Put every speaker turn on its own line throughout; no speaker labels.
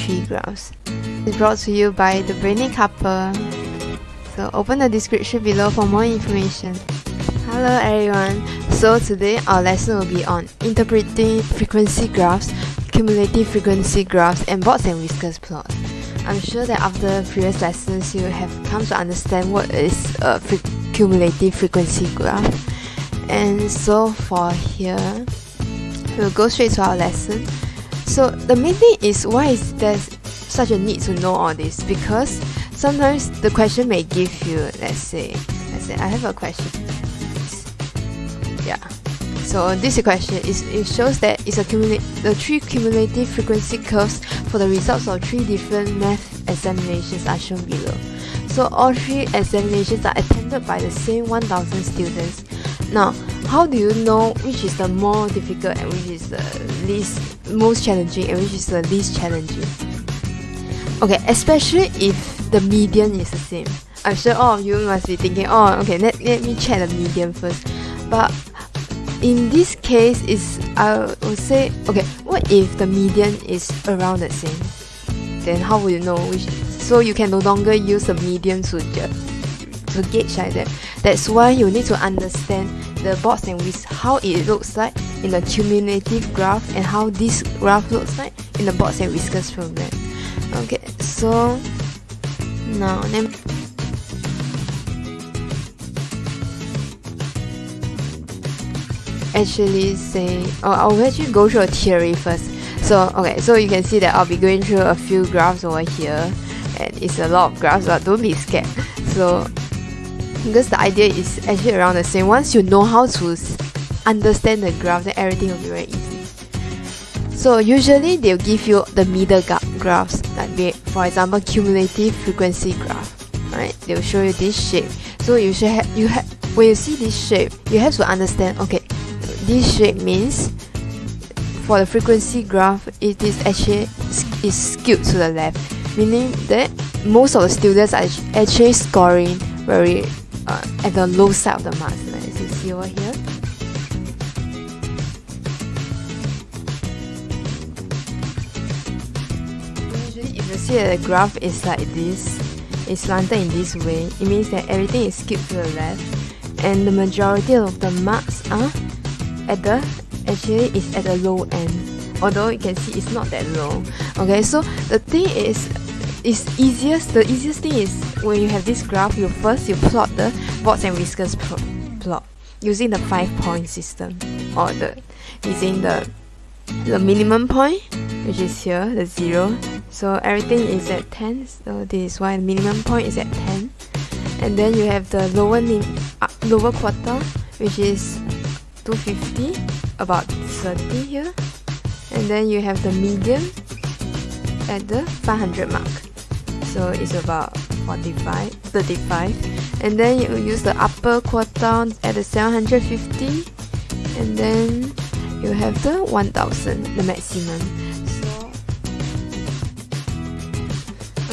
three graphs. It's brought to you by the Brainy Couple. So open the description below for more information. Hello everyone. So today our lesson will be on interpreting frequency graphs, cumulative frequency graphs, and Box and Whiskers plots. I'm sure that after previous lessons you have come to understand what is a fre cumulative frequency graph. And so for here, we'll go straight to our lesson. So the main thing is why is there such a need to know all this? Because sometimes the question may give you, let's say, let's say I have a question. Yeah. So this question is it shows that it's a the three cumulative frequency curves for the results of three different math examinations are shown below. So all three examinations are attended by the same 1000 students. Now, how do you know which is the more difficult and which is the least most challenging and which is the least challenging? Okay, especially if the median is the same. I'm sure all of you must be thinking, oh, okay, let, let me check the median first. But in this case, is I would say, okay, what if the median is around the same? Then how will you know which so you can no longer use the median to, to gauge like that. That's why you need to understand the box and with how it looks like in the cumulative graph and how this graph looks like in the box and whiskers program. Okay, so now then actually say oh I'll actually go through a theory first. So okay, so you can see that I'll be going through a few graphs over here and it's a lot of graphs but don't be scared so because the idea is actually around the same. Once you know how to understand the graph then everything will be very easy. So usually they'll give you the middle graphs. Like for example cumulative frequency graph right? They'll show you this shape. So you should have you have when you see this shape you have to understand okay this shape means for the frequency graph it is actually is skewed to the left. Meaning that most of the students are actually scoring very uh, at the low side of the marks as you see over here? Usually if you see that the graph is like this it's slanted in this way it means that everything is skewed to the left and the majority of the marks are at the actually is at the low end. Although you can see it's not that low. Okay so the thing is it's easiest the easiest thing is when you have this graph you first you plot the box and whiskers plot using the five point system or the using the the minimum point which is here the zero. So everything is at 10 so this is why the minimum point is at 10 and then you have the lower uh, lower quarter which is 250 about 30 here. And then you have the median at the 500 mark. So it's about 45 35 and then you use the upper quarter at the 750 and then you have the 1000 the maximum. So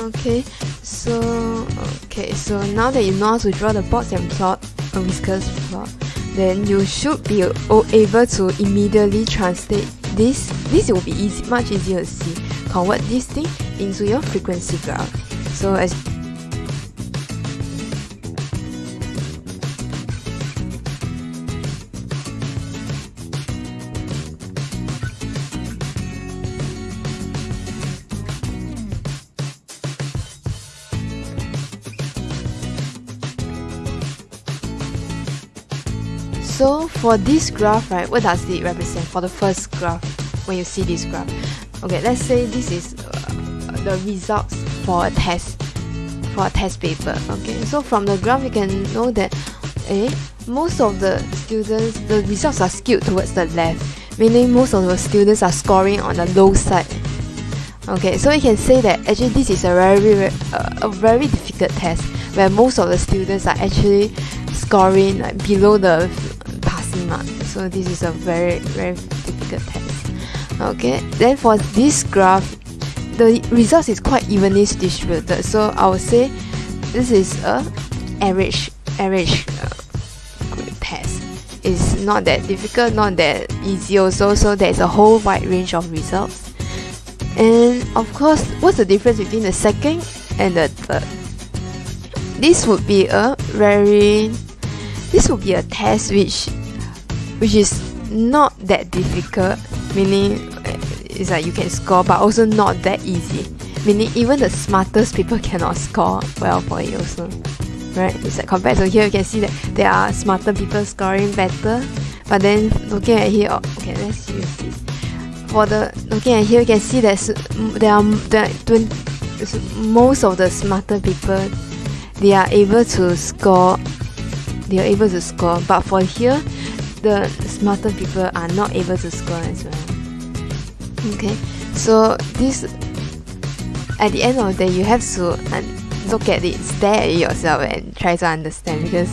okay. So okay. So now that you know how to draw the box and plot a whiskers plot then you should be able to immediately translate this, this will be easy, much easier to see. Convert this thing into your frequency graph. So as So for this graph, right, what does it represent for the first graph when you see this graph? Okay, let's say this is uh, the results for a test, for a test paper. Okay, so from the graph you can know that eh, most of the students, the results are skewed towards the left, meaning most of the students are scoring on the low side. Okay, so you can say that actually this is a very, uh, a very difficult test where most of the students are actually scoring like below the mark so this is a very very difficult test. Okay then for this graph the results is quite evenly distributed. So I would say this is a average average uh, test. It's not that difficult not that easy also. So there's a whole wide range of results. And of course what's the difference between the second and the third? This would be a very this would be a test which which is not that difficult meaning eh, it's like you can score but also not that easy. Meaning even the smartest people cannot score well for it also right? It's like compared to here you can see that there are smarter people scoring better but then looking at here oh, okay let's use this. For the looking at here you can see that there are there most of the smarter people they are able to score they are able to score. But for here the smarter people are not able to score as well. Okay. So this at the end of the day you have to look at it stare at it yourself and try to understand because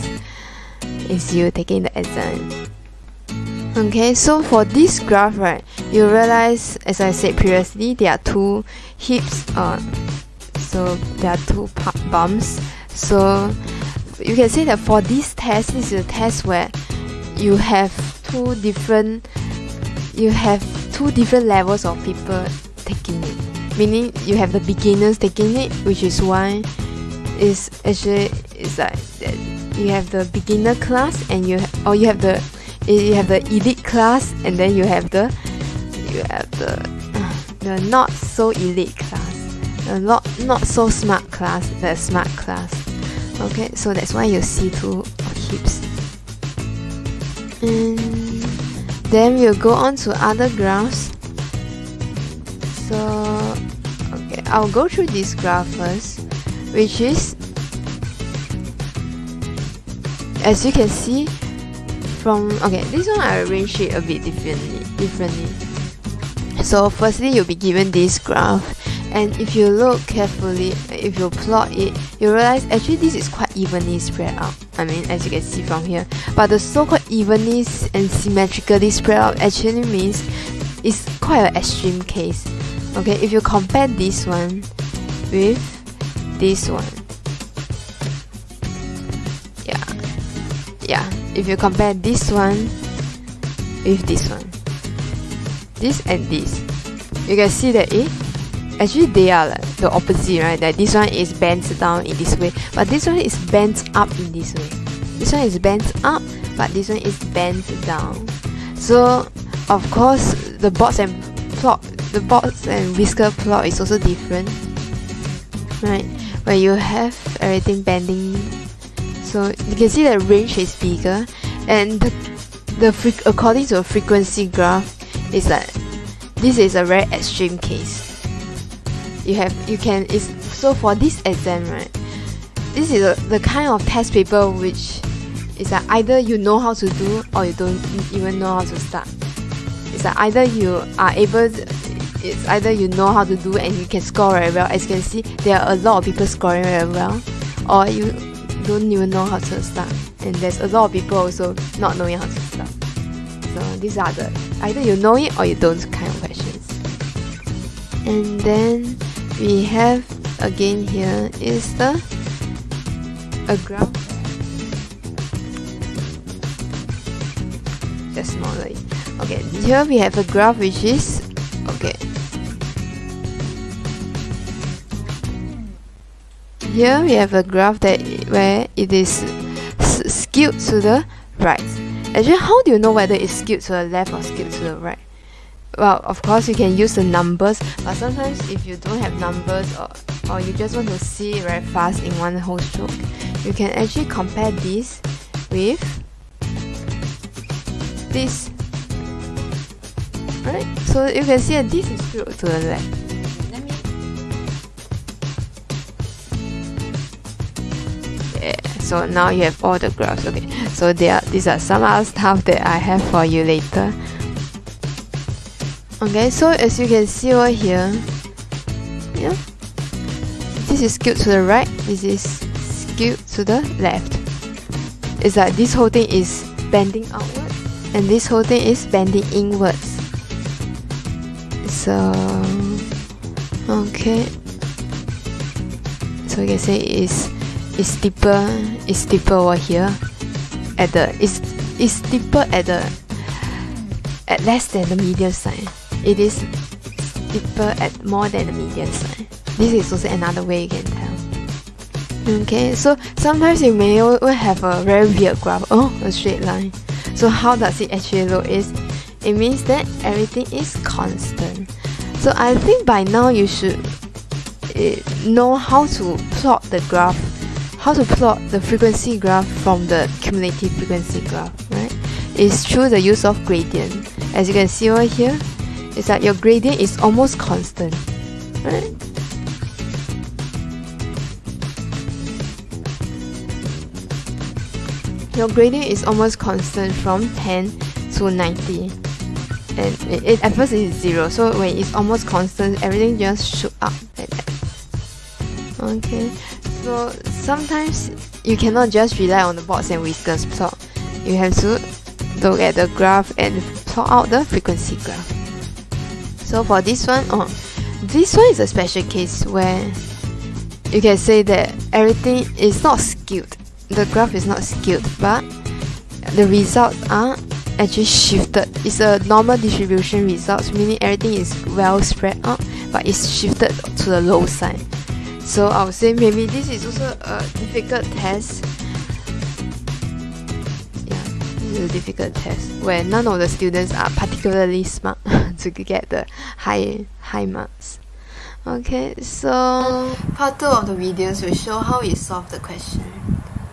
it's you taking the exam. Okay so for this graph right you realize as I said previously there are two hips, uh, so there are two bumps. So you can say that for this test this is a test where you have two different you have two different levels of people taking it. Meaning you have the beginners taking it which is why is actually is like you have the beginner class and you or you have the you have the elite class and then you have the you have the the not so elite class. The not not so smart class the smart class. Okay so that's why you see two heaps and then we'll go on to other graphs. So okay I'll go through this graph first which is as you can see from okay this one I arranged it a bit differently differently. So firstly you'll be given this graph and if you look carefully if you plot it you realize actually this is quite evenly spread out. I mean as you can see from here. But the so-called evenly and symmetrically spread out actually means it's quite an extreme case. Okay if you compare this one with this one. Yeah. Yeah if you compare this one with this one. This and this. You can see that it actually they are like the opposite right? That this one is bent down in this way but this one is bent up in this way. This one is bent up but this one is bent down. So of course the box and plot the box and whisker plot is also different right? Where you have everything bending so you can see the range is bigger and the, the according to a frequency graph is that this is a very extreme case you have you can is so for this exam right this is a, the kind of test paper which is that either you know how to do or you don't even know how to start. It's that either you are able to, it's either you know how to do and you can score very well. As you can see there are a lot of people scoring very well or you don't even know how to start. And there's a lot of people also not knowing how to start. So these are the either you know it or you don't kind of questions. And then we have again here is the a graph. Just smaller okay here we have a graph which is okay. Here we have a graph that where it is skewed to the right. Actually how do you know whether it's skewed to the left or skewed to the right well of course you can use the numbers but sometimes if you don't have numbers or, or you just want to see very fast in one whole stroke you can actually compare this with this. Right so you can see that this is skewed to the left. Yeah so now you have all the graphs okay. So there these are some other stuff that I have for you later okay so as you can see over here yeah this is skewed to the right this is skewed to the left. It's like this whole thing is bending outwards and this whole thing is bending inwards. So okay. So you can say it's it's steeper it's steeper over here at the it's it's steeper at the at less than the median side it is people at more than the median sign. This is also another way you can tell. Okay, so sometimes you may have a very weird graph. Oh, a straight line. So how does it actually look is it means that everything is constant. So I think by now you should uh, know how to plot the graph, how to plot the frequency graph from the cumulative frequency graph, right? It's through the use of gradient. As you can see over here, is that your gradient is almost constant, right? Your gradient is almost constant from 10 to 90 and it, it, at first it is 0 so when it's almost constant everything just shoot up like that. Okay. So sometimes you cannot just rely on the box and whiskers. Plot you have to look at the graph and plot out the frequency graph so for this one, oh, this one is a special case where you can say that everything is not skewed. The graph is not skewed, but the results are actually shifted. It's a normal distribution results, meaning everything is well spread out, but it's shifted to the low side. So I would say maybe this is also a difficult test yeah this is a difficult test where none of the students are particularly smart to get the high high marks. Okay, so part 2 of the videos will show how we solve the question.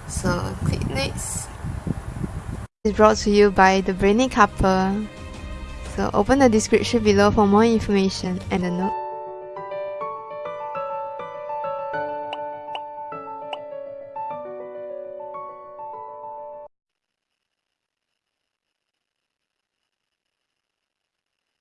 So click next. It's brought to you by the Brainy Couple. So open the description below for more information and a note.